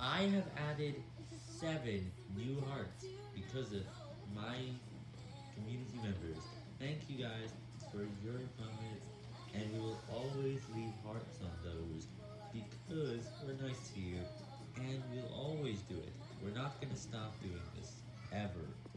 I have added seven new hearts because of my community members. Thank you guys for your comments, and we will always leave hearts on those because we're nice to you, and we'll always do it. We're not going to stop doing this, ever.